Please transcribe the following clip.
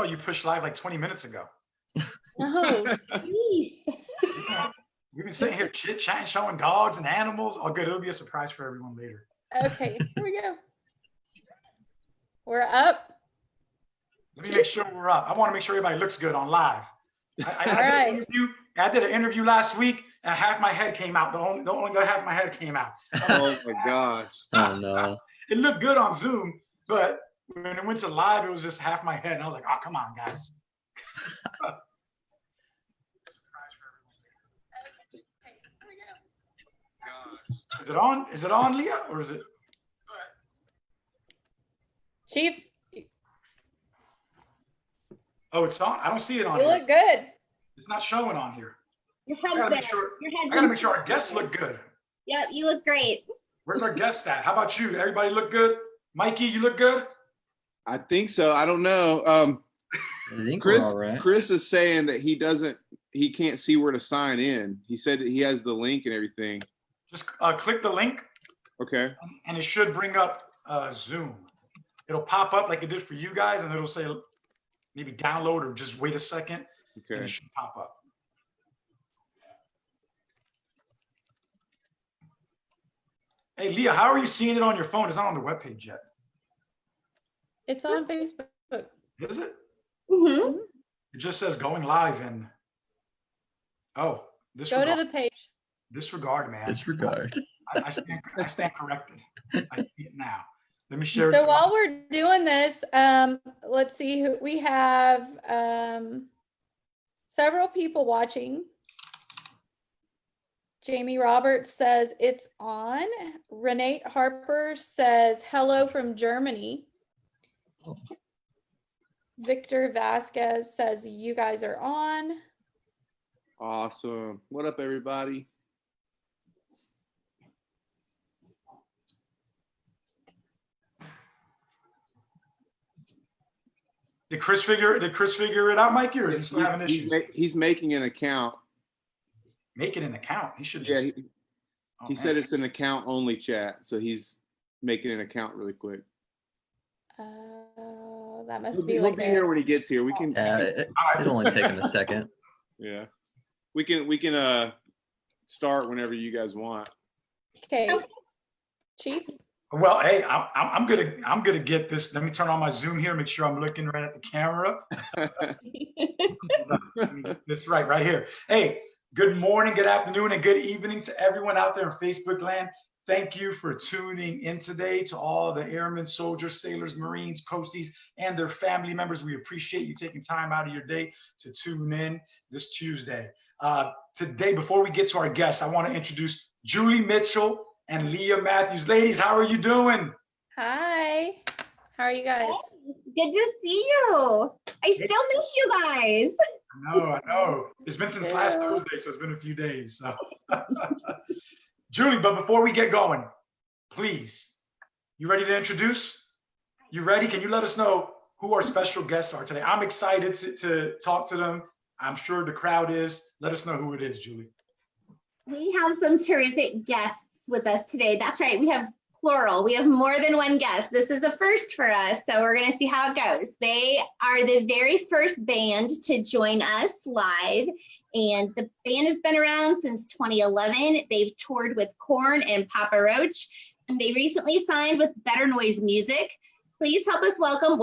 thought you pushed live like 20 minutes ago. Oh, geez. We've been sitting here chit chatting, showing dogs and animals. Oh, good. It'll be a surprise for everyone later. Okay, here we go. We're up. Let me make sure we're up. I want to make sure everybody looks good on live. I, I, I, All did, an interview, I did an interview last week and half my head came out. The only, the only half my head came out. Oh my gosh. Oh no. It looked good on Zoom, but when it went to live, it was just half my head. And I was like, oh, come on, guys. Surprise for everyone. Okay, here we go. Gosh. Is it on? Is it on, Leah? Or is it? Chief, Oh, it's on. I don't see it on you here. look good. It's not showing on here. Your I gotta there. make sure. Your I gotta make sure our guests look good. Yep, you look great. Where's our guest at? How about you? Everybody look good? Mikey, you look good? I think so. I don't know. Um, I think we're Chris, all right. Chris is saying that he doesn't, he can't see where to sign in. He said that he has the link and everything. Just uh, click the link Okay. and- and it should bring up uh, Zoom. It'll pop up like it did for you guys and it'll say maybe download or just wait a second and Okay. it should pop up. Hey, Leah, how are you seeing it on your phone? It's not on the webpage yet. It's on Facebook. Is it? Mhm. It just says going live and, oh, this. Go to the page. disregard, man. Disregard. I, I stand, I stand corrected. I see it now. Let me share it. So to while we're doing this, um, let's see who we have, um, several people watching. Jamie Roberts says it's on. Renate Harper says hello from Germany. Victor Vasquez says you guys are on. Awesome. What up, everybody? Did Chris figure, did Chris figure it out, Mikey, or is he still having He's issues? ma- He's making an account. Making an account. He should Yeah, just. he, oh, he said it's an account only chat, so he's making an account really quick. Uh, that must He'll be, be he'll like be a- here when he gets here. We can, we Yeah, it, All right. it'll only take him a second. yeah, we can, we can, uh, start whenever you guys want. okay. Chief, Well, hey, I'm, I'm I'm gonna, I'm gonna get this. Let me turn on my Zoom here, make sure I'm looking right at the camera. Hold on, let me get This right, right here. Hey, good morning, good afternoon, and good evening to everyone out there in Facebook land. Thank you for tuning in today to all the airmen, soldiers, sailors, Marines, coasties, and their family members. We appreciate you taking time out of your day to tune in this Tuesday. Uh, today, before we get to our guests, I want to introduce Julie Mitchell and Leah Matthews. Ladies, how are you doing? hi. How are you guys? Good to see you. I still miss you guys. I know, I know. It's been since last Thursday, so it's been a few days. So. Julie, but before we get going, please, you ready to introduce? You ready? Can you let us know who our special guests are today? I'm excited to, to talk to them. I'm sure the crowd is. Let us know who it is, Julie. We have some terrific guests with us today. That's right. We have plural. We have more than one guest. This is a first for us, so we're going to see how it goes. They are the very first band to join us live, and the band has been around since 2011. They've toured with Korn and Papa Roach, and they recently signed with Better Noise Music. Please help us welcome